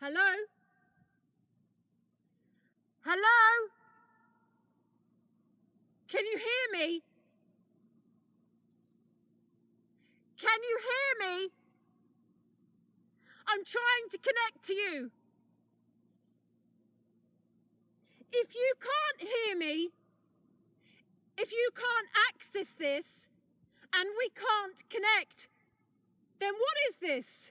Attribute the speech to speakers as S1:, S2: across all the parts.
S1: Hello? Hello? Can you hear me? Can you hear me? I'm trying to connect to you. If you can't hear me, if you can't access this, and we can't connect, then what is this?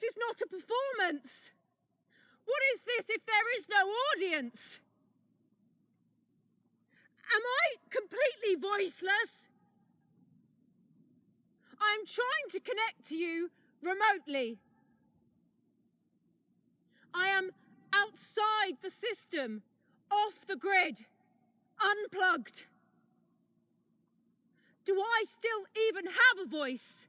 S1: This is not a performance. What is this if there is no audience? Am I completely voiceless? I'm trying to connect to you remotely. I am outside the system, off the grid, unplugged. Do I still even have a voice?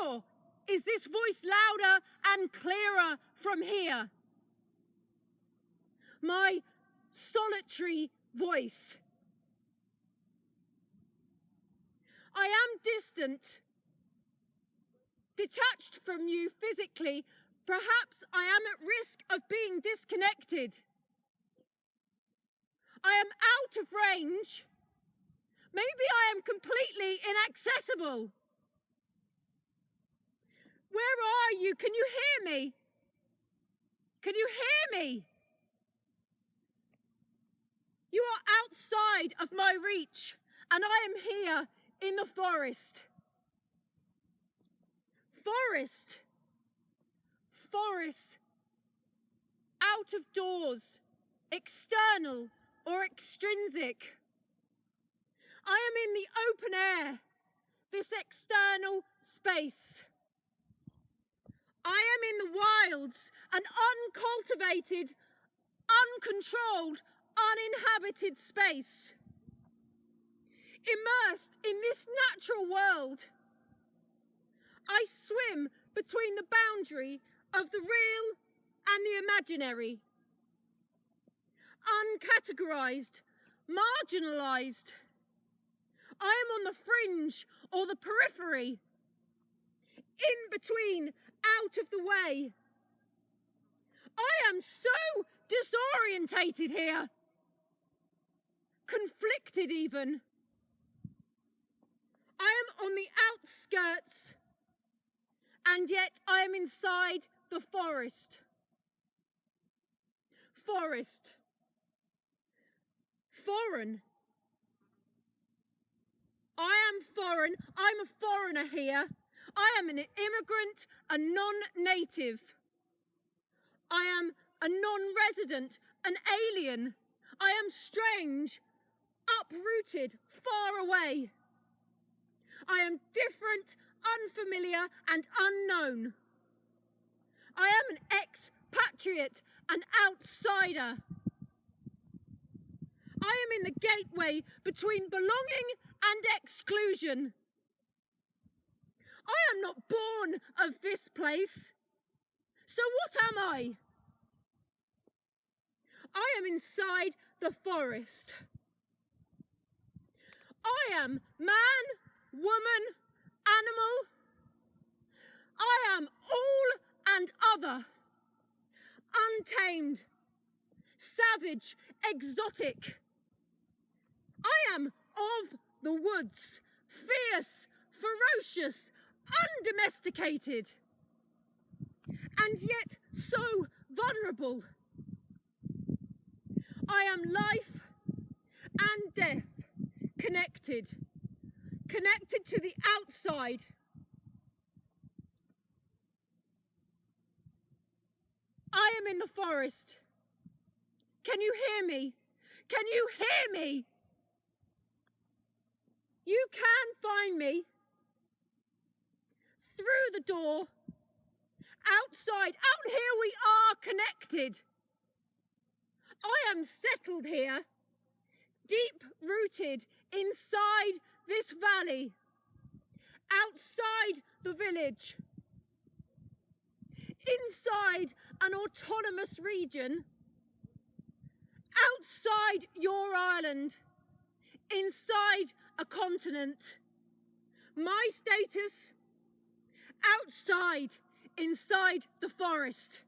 S1: Or is this voice louder and clearer from here? My solitary voice. I am distant, detached from you physically. Perhaps I am at risk of being disconnected. I am out of range. Maybe I am completely inaccessible. Where are you? Can you hear me? Can you hear me? You are outside of my reach, and I am here in the forest. Forest. Forest. Out of doors, external or extrinsic. I am in the open air, this external space. I am in the wilds, an uncultivated, uncontrolled, uninhabited space. Immersed in this natural world. I swim between the boundary of the real and the imaginary. Uncategorized, marginalized. I am on the fringe or the periphery. In between, out of the way. I am so disorientated here conflicted even. I am on the outskirts, and yet I am inside the forest. Forest. Foreign. I am foreign. I'm a foreigner here. I am an immigrant, a non native. I am a non resident, an alien. I am strange, uprooted, far away. I am different, unfamiliar, and unknown. I am an expatriate, an outsider. I am in the gateway between belonging and exclusion. I am not born of this place. So what am I? I am inside the forest. I am man, woman, animal. I am all and other. Untamed, savage, exotic. I am of the woods, fierce, ferocious, undomesticated, and yet so vulnerable. I am life and death connected, connected to the outside. I am in the forest. Can you hear me? Can you hear me? You can find me through the door, outside, out here we are connected. I am settled here, deep rooted inside this valley, outside the village, inside an autonomous region, outside your island, inside a continent. My status outside, inside the forest.